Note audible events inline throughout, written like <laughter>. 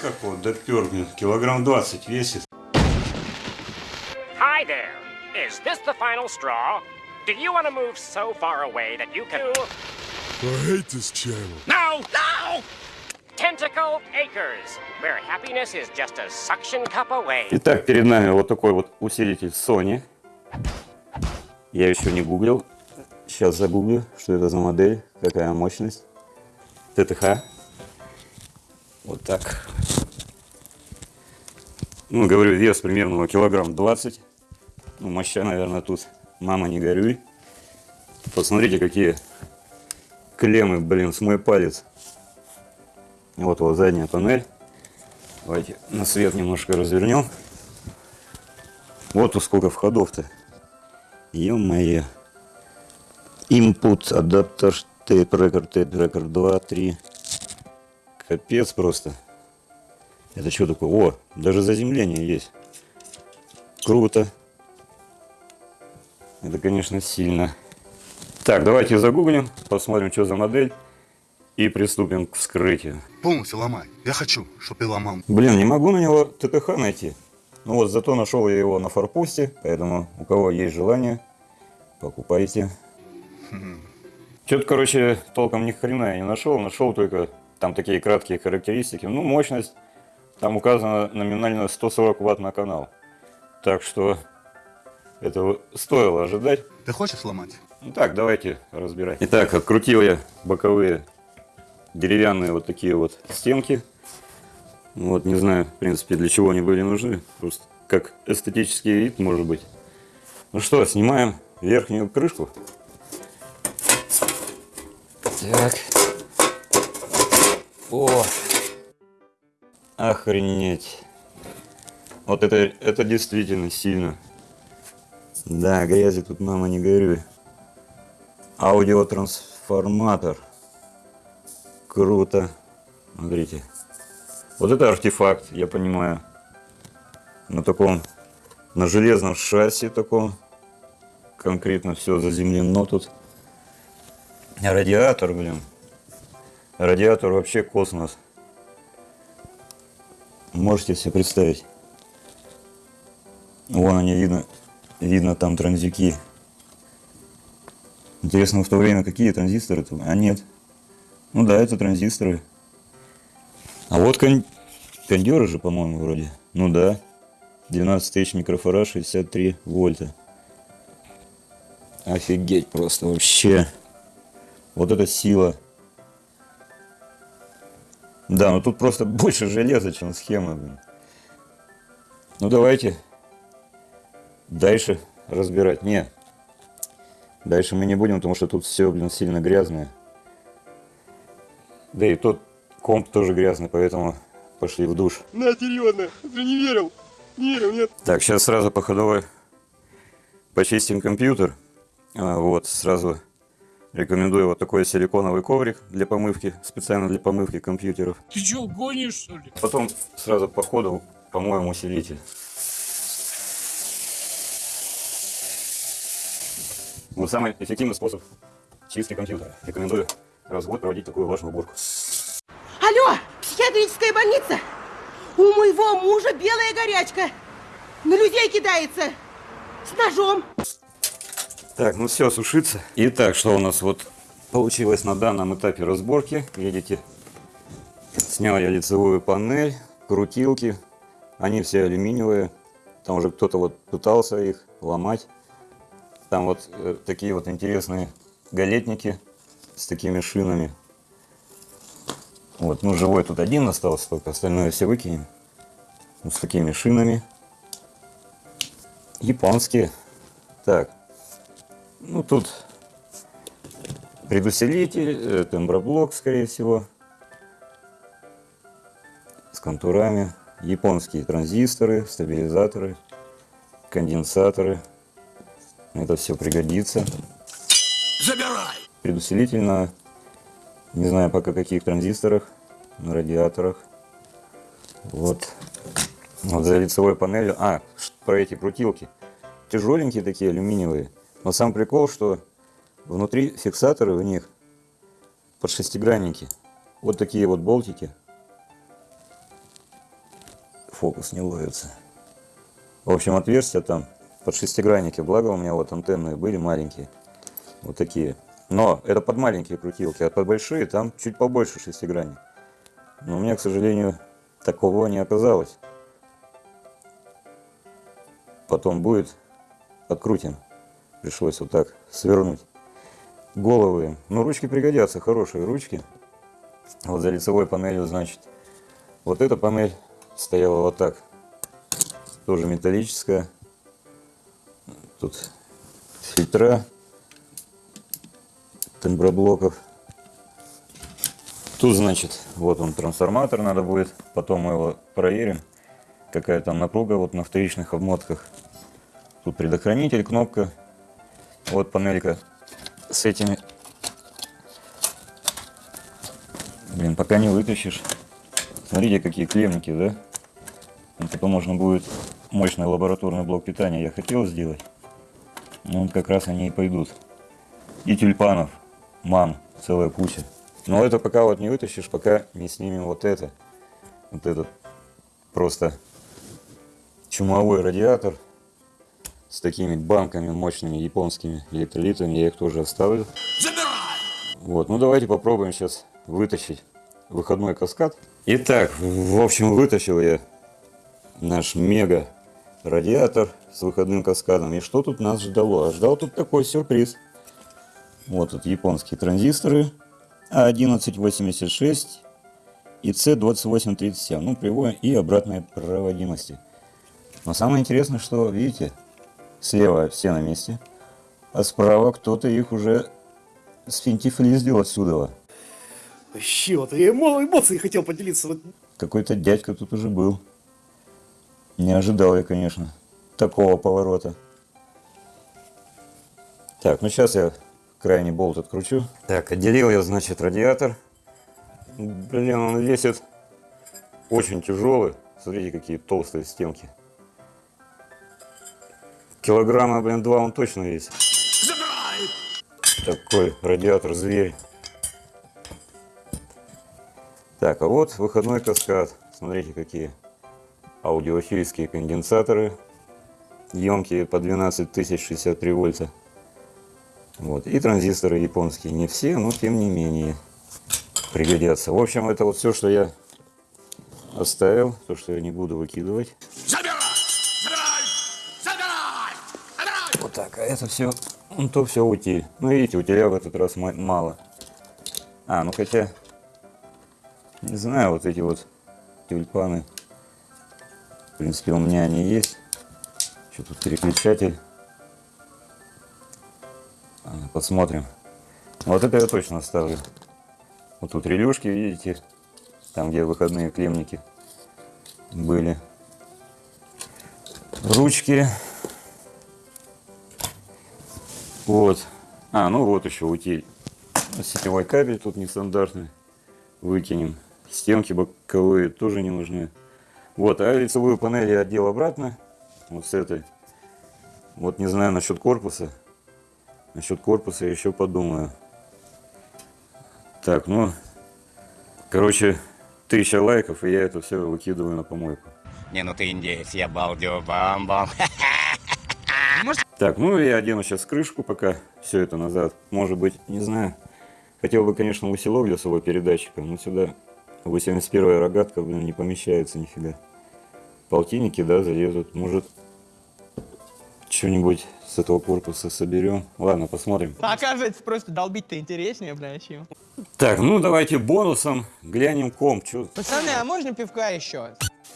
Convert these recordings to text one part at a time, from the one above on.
как вот допер, блин, килограмм 20 весит. Hi there. Is this the final straw? Do you want to move so far away that you can... I hate this channel. No! No! Tentacle Acres, where happiness is just a suction cup away. Итак, перед нами вот такой вот усилитель Sony. Я еще не гуглил. Сейчас загуглю, что это за модель, какая мощность. ТТХ. Вот так. Ну, говорю, вес примерно килограмм 20. Ну, моща, наверное, тут. Мама, не горюй. Посмотрите, какие клеммы, блин, с мой палец. Вот вот задняя панель. Давайте на свет немножко развернем. Вот сколько входов-то. Ё-моё. Input, адаптер, тейп рекорд, тейп рекорд 2, 3. Капец просто. Это что такое? О, даже заземление есть. Круто. Это, конечно, сильно. Так, давайте загуглим, посмотрим, что за модель. И приступим к вскрытию. Полностью ломай. Я хочу, чтобы ты ломал. Блин, не могу на него ТТХ найти. Ну вот, зато нашел я его на форпосте, поэтому у кого есть желание, покупайте. Что-то, короче, толком ни хрена я не нашел. Нашел только там такие краткие характеристики. Ну, мощность, там указано номинально 140 ватт на канал. Так что этого стоило ожидать. Ты хочешь сломать? Ну так, давайте разбирать. Итак, открутил я боковые деревянные вот такие вот стенки. Вот, не знаю, в принципе, для чего они были нужны. Просто как эстетический вид, может быть. Ну что, снимаем верхнюю крышку. Так. О! Охренеть. Вот это, это действительно сильно. Да, грязи тут, мама, не горюй. Аудиотрансформатор. Круто. Смотрите. Вот это артефакт, я понимаю. На таком, на железном шасси таком. Конкретно все заземлено тут. Радиатор, блин. Радиатор вообще космос. Можете себе представить. Вон они видно, видно там транзюки. Интересно, в то время какие транзисторы там? А нет. Ну да, это транзисторы. А вот кон... кондеры же, по-моему, вроде. Ну да. 12 тысяч микрофарад, 63 вольта. Офигеть просто вообще. Вот это сила. Да, ну тут просто <laughs> больше железа, чем схема. Блин. Ну давайте дальше разбирать. Не, дальше мы не будем, потому что тут все, блин, сильно грязное. Да и тот комп тоже грязный, поэтому пошли в душ. На, серьезно, ты не верил? Не верил, нет? Так, сейчас сразу по ходовой почистим компьютер. А, вот, сразу рекомендую вот такой силиконовый коврик для помывки, специально для помывки компьютеров. Ты что, гонишь, что ли? Потом сразу по ходу помоем усилитель. Вот самый эффективный способ чистки компьютера. Рекомендую раз в год проводить такую влажную уборку. Алло, психиатрическая больница? У моего мужа белая горячка. На людей кидается. С ножом. Так, ну все, сушится. Итак, что у нас вот получилось на данном этапе разборки. Видите, снял я лицевую панель, крутилки. Они все алюминиевые. Там уже кто-то вот пытался их ломать. Там вот э, такие вот интересные галетники с такими шинами. Вот, ну живой тут один остался, только остальное все выкинем. Вот с такими шинами. Японские. Так, ну тут предусилитель, э, темброблок, скорее всего, с контурами. Японские транзисторы, стабилизаторы, конденсаторы. Это все пригодится. Забирай! Предусилитель на, не знаю пока каких транзисторах, на радиаторах. Вот. Вот за лицевой панелью. А, про эти крутилки. Тяжеленькие такие, алюминиевые. Но сам прикол, что внутри фиксаторы у них под шестигранники. Вот такие вот болтики. фокус не ловится. В общем, отверстия там под шестигранники. Благо у меня вот антенны были маленькие. Вот такие. Но это под маленькие крутилки, а под большие там чуть побольше шестигранник. Но у меня, к сожалению, такого не оказалось. Потом будет, открутим. Пришлось вот так свернуть. Головы. им. Ну, ручки пригодятся, хорошие ручки. Вот за лицевой панелью, значит. Вот эта панель стояла вот так. Тоже металлическая. Тут фильтра темброблоков. Тут, значит, вот он трансформатор надо будет. Потом мы его проверим. Какая там напруга вот на вторичных обмотках. Тут предохранитель, кнопка. Вот панелька с этими. Блин, пока не вытащишь. Смотрите, какие клемники, да? Ну, потом можно будет мощный лабораторный блок питания. Я хотел сделать. Ну, вот как раз они и пойдут. И тюльпанов. Ман. Целая куча. Но это пока вот не вытащишь, пока не снимем вот это. Вот этот просто чумовой радиатор с такими банками мощными японскими электролитами. Я их тоже оставлю. Забирай! Вот, ну давайте попробуем сейчас вытащить выходной каскад. Итак, в общем, вытащил я наш мега радиатор с выходным каскадом. И что тут нас ждало? А ждал тут такой сюрприз. Вот тут японские транзисторы А1186 и C2837. Ну, прямой и обратной проводимости. Но самое интересное, что, видите, слева все на месте, а справа кто-то их уже сфинтифлиздил отсюда. Вообще, вот я мало эмоций хотел поделиться. Вот Какой-то дядька тут уже был. Не ожидал я, конечно, такого поворота. Так, ну сейчас я крайний болт откручу. Так, отделил я, значит, радиатор. Блин, он весит очень тяжелый. Смотрите, какие толстые стенки. Килограмма, блин, два он точно весит. Забирай! Такой радиатор зверь. Так, а вот выходной каскад. Смотрите, какие аудиофильские конденсаторы. Емкие по 12 тысяч 63 вольта. Вот. И транзисторы японские. Не все, но тем не менее пригодятся. В общем, это вот все, что я оставил. То, что я не буду выкидывать. Это все, ну то все утиль. Ну видите, утиля в этот раз ма- мало. А, ну хотя, не знаю, вот эти вот тюльпаны. В принципе, у меня они есть. Что тут переключатель? А, Посмотрим. Вот это я точно оставлю. Вот тут релюшки, видите, там где выходные клемники были. Ручки. Вот. А, ну вот еще утиль. Сетевой кабель тут нестандартный. Выкинем. Стенки боковые тоже не нужны. Вот, а лицевую панель я отдел обратно. Вот с этой. Вот не знаю насчет корпуса. Насчет корпуса я еще подумаю. Так, ну, короче, тысяча лайков, и я это все выкидываю на помойку. Не, ну ты индеец, я балдю бам-бам. <laughs> Так, ну я одену сейчас крышку, пока все это назад. Может быть, не знаю. Хотел бы, конечно, усилок для своего передатчика, но сюда 81 рогатка, блин, не помещается нифига. Полтинники, да, залезут. Может, что-нибудь с этого корпуса соберем. Ладно, посмотрим. Оказывается, просто долбить-то интереснее, бля, чем. Так, ну давайте бонусом глянем комп. Чё, Пацаны, а можно пивка еще?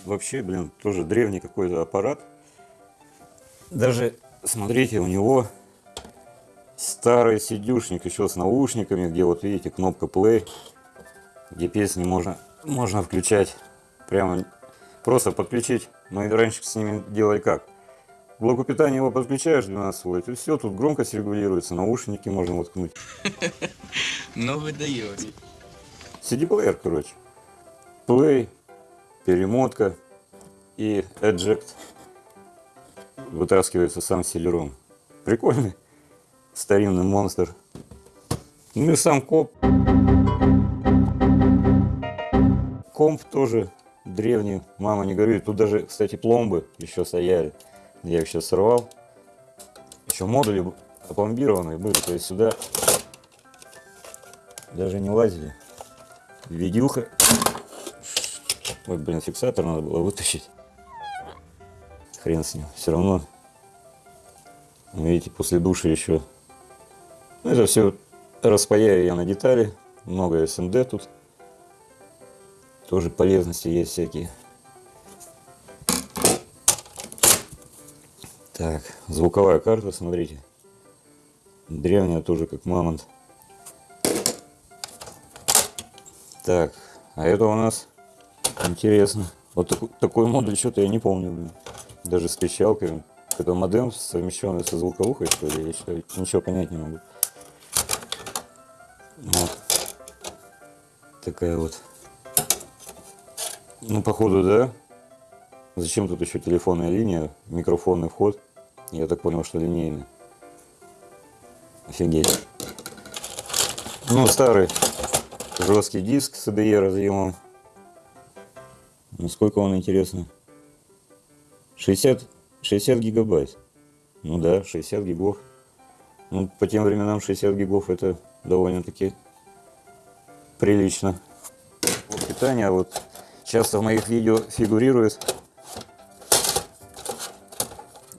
вообще, блин, тоже древний какой-то аппарат. Даже, смотрите, у него старый сидюшник еще с наушниками, где вот видите кнопка play, где песни можно, можно включать прямо, просто подключить. Мы раньше с ними делали как? К блоку питания его подключаешь 12 вольт, и все, тут громкость регулируется, наушники можно воткнуть. <laughs> Ну вы даете. CD-плеер, короче. Play, перемотка и Eject вытаскивается сам селером. Прикольный старинный монстр. Ну и сам комп. Комп тоже древний, мама не горюет. Тут даже, кстати, пломбы еще стояли. Я их сейчас сорвал. Еще модули опломбированные были, то есть сюда даже не лазили. Видюха. Ой, блин, фиксатор надо было вытащить. Хрен с ним. Все равно, видите, после души еще. Ну, это все распаяю я на детали. Много СМД тут. Тоже полезности есть всякие. Так, звуковая карта, смотрите. Древняя тоже как мамонт. Так, а это у нас интересно. Вот такой, такой модуль что-то я не помню. блин. Даже с пищалкой. Это модем совмещенный со звуковухой, что ли, я считаю, ничего понять не могу. Вот. Такая вот. Ну, походу, да. Зачем тут еще телефонная линия, микрофонный вход? Я так понял, что линейный. Офигеть. Ну, старый жесткий диск с ADE разъемом. Ну, сколько он, интересно? 60, 60 гигабайт. Ну да, 60 гигов. Ну, по тем временам 60 гигов это довольно-таки прилично. Питание вот часто в моих видео фигурирует.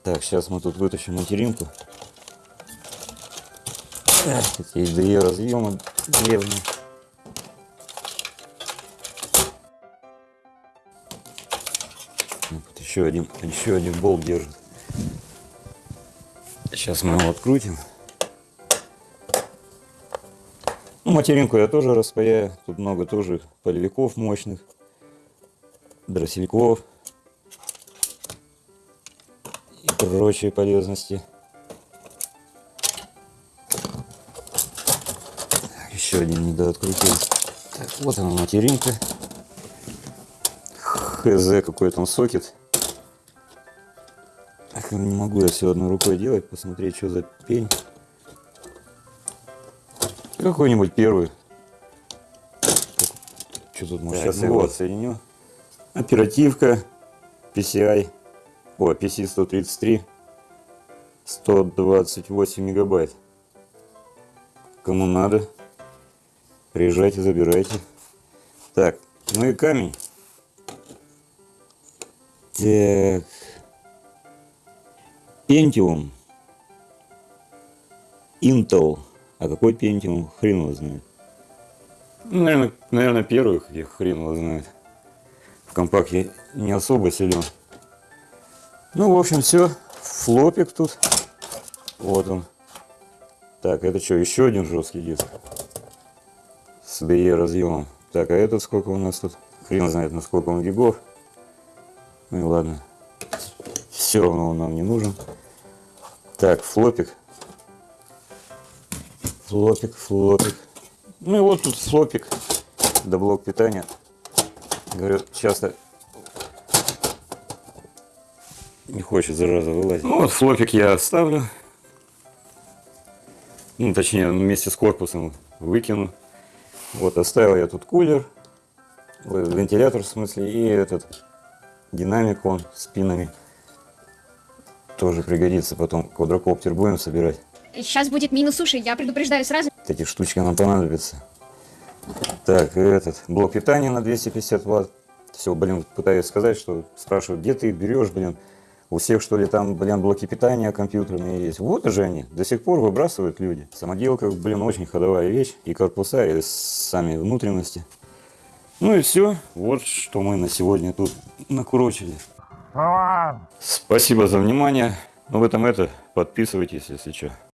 Так, сейчас мы тут вытащим материнку. Эх, Такие две разъемы древние. Еще один, еще один болт держит. Сейчас мы его открутим. Ну, материнку я тоже распаяю. Тут много тоже полевиков мощных, дроссельков и прочие полезности. Так, еще один недооткрутил. Так, вот она материнка. ХЗ какой там сокет. Не могу я все одной рукой делать, посмотреть, что за пень. Какой-нибудь первый. Что тут может сейчас его отсоединю. Оперативка PCI. О, PC 133. 128 мегабайт. Кому надо, приезжайте, забирайте. Так, ну и камень. Так. Pentium. Intel. А какой Pentium? Хрен его знает. Ну, наверное, наверное, первых я хрен его знает. В компах я не особо силен. Ну, в общем, все. Флопик тут. Вот он. Так, это что, еще один жесткий диск. С DE разъемом. Так, а этот сколько у нас тут? Хрен знает, на сколько он гигов. Ну и ладно. Все равно он нам не нужен. Так, флопик. Флопик, флопик. Ну и вот тут флопик. Да блок питания. Говорю, часто не хочет зараза вылазить. Ну вот флопик я оставлю. Ну, точнее, вместе с корпусом выкину. Вот, оставил я тут кулер, ой, вентилятор в смысле, и этот динамик он с пинами. Тоже пригодится потом квадрокоптер будем собирать. Сейчас будет минус суши, я предупреждаю сразу. Эти штучки нам понадобятся. Так, этот блок питания на 250 ватт. Все, блин, пытаюсь сказать, что спрашивают, где ты берешь, блин. У всех, что ли, там, блин, блоки питания компьютерные есть. Вот же они, до сих пор выбрасывают люди. Самоделка, блин, очень ходовая вещь. И корпуса, и сами внутренности. Ну и все. Вот что мы на сегодня тут накурочили. Спасибо за внимание. Ну в этом это. Подписывайтесь, если что.